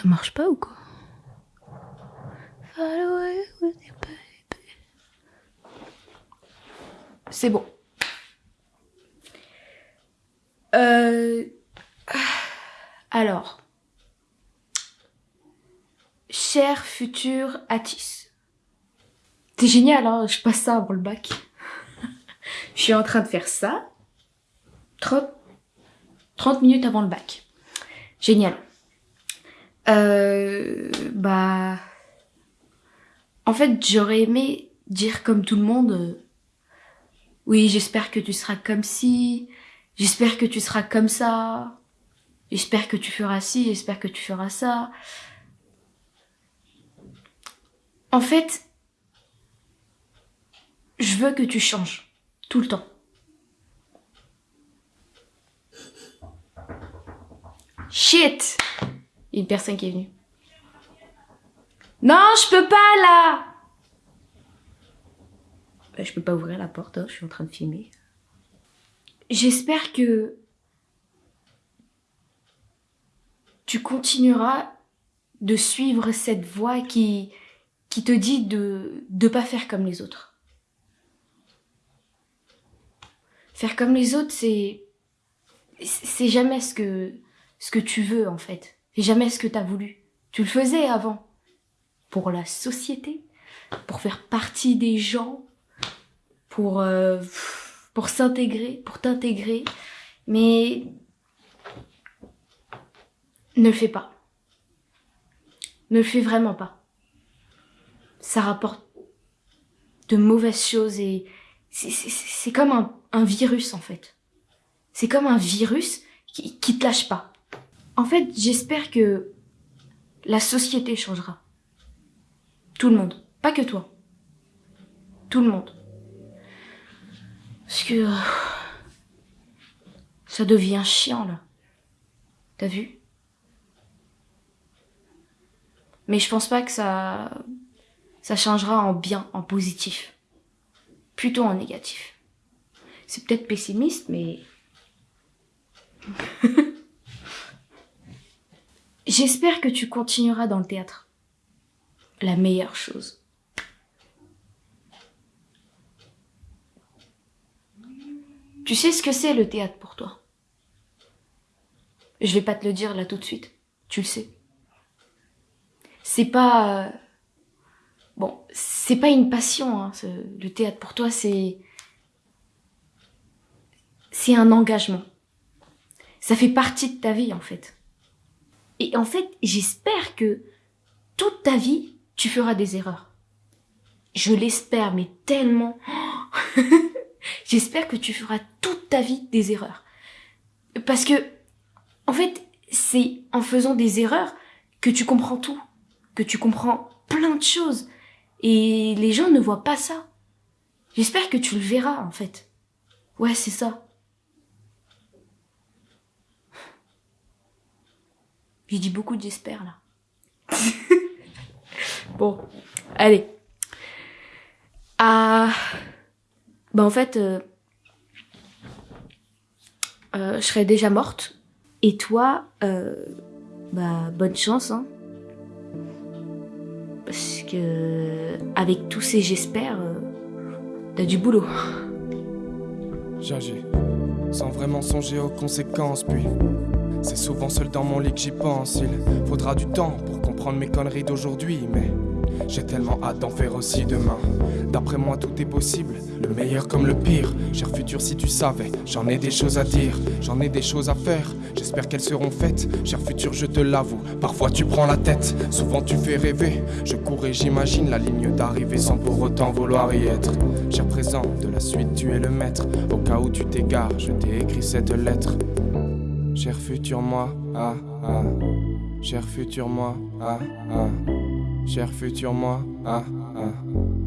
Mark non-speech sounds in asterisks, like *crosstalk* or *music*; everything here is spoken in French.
Ça marche pas ou quoi? C'est bon. Euh... Alors. Cher futur Atis. C'est génial, hein je passe ça avant le bac. *laughs* je suis en train de faire ça. 30, 30 minutes avant le bac. Génial. Euh, bah... En fait, j'aurais aimé dire comme tout le monde... euh, oui, j'espère que tu seras comme ci. J'espère que tu seras comme ça. J'espère que tu feras ci, j'espère que tu feras ça. En fait, je veux que tu changes. Tout le temps. Shit Il y a une personne qui est venue. Non, je peux pas là Bah, Je peux pas ouvrir la porte, hein, je suis en train de filmer. J'espère que tu continueras de suivre cette voie qui, qui te dit de ne pas faire comme les autres. Faire comme les autres, c'est c'est jamais ce que ce que tu veux en fait. C'est jamais ce que tu as voulu. Tu le faisais avant pour la société, pour faire partie des gens, pour euh, pour s'intégrer, pour t'intégrer, mais ne le fais pas. Ne le fais vraiment pas. Ça rapporte de mauvaises choses et c'est- comme un, un virus en fait. C'est comme un virus qui, qui te lâche pas. En fait, j'espère que la société changera. Tout le monde. Pas que toi. Tout le monde. Parce que... *sighs* ça devient chiant là. T'as vu? Mais je pense pas que ça... Ça changera en bien, en positif. Plutôt en négatif. C'est peut-être pessimiste, mais... J'espère que tu continueras dans le théâtre. La meilleure chose. Tu sais ce que c'est le théâtre pour toi? Je vais pas te le dire là tout de suite. Tu le sais. C'est pas... euh, Bon, c'est pas une passion, hein, le théâtre. Pour toi, c'est... C'est un engagement. Ça fait partie de ta vie, en fait. Et en fait, j'espère que toute ta vie, tu feras des erreurs. Je l'espère, mais tellement. *laughs* j'espère que tu feras toute ta vie des erreurs. Parce que, en fait, c'est en faisant des erreurs que tu comprends tout. Que tu comprends plein de choses. Et les gens ne voient pas ça. J'espère que tu le verras, en fait. Ouais, c'est ça. J'ai dit beaucoup de j'espère, là. *laughs* bon, allez. Ah... Bah en fait, euh, euh, je serais déjà morte. Et toi, euh, bah bonne chance, hein. Parce que avec tous ces j'espère, euh, t'as du boulot. J'agis sans vraiment songer aux conséquences, puis c'est souvent seul dans mon lit que j'y pense. Il faudra du temps pour comprendre mes conneries d'aujourd'hui, mais j'ai tellement hâte d'en faire aussi demain. D'après moi, tout est possible, le meilleur comme le pire. Cher futur, si tu savais, j'en ai des choses à dire, j'en ai des choses à faire. J'espère qu'elles seront faites. Cher futur, je te l'avoue, parfois tu prends la tête, souvent tu fais rêver. Je cours et j'imagine la ligne d'arrivée sans pour autant vouloir y être. Cher présent, de la suite, tu es le maître. Au cas où tu t'égares, je t'ai écrit cette lettre. Cher futur moi, ah ah. Cher futur moi, ah ah. Cher futur moi, ah ah.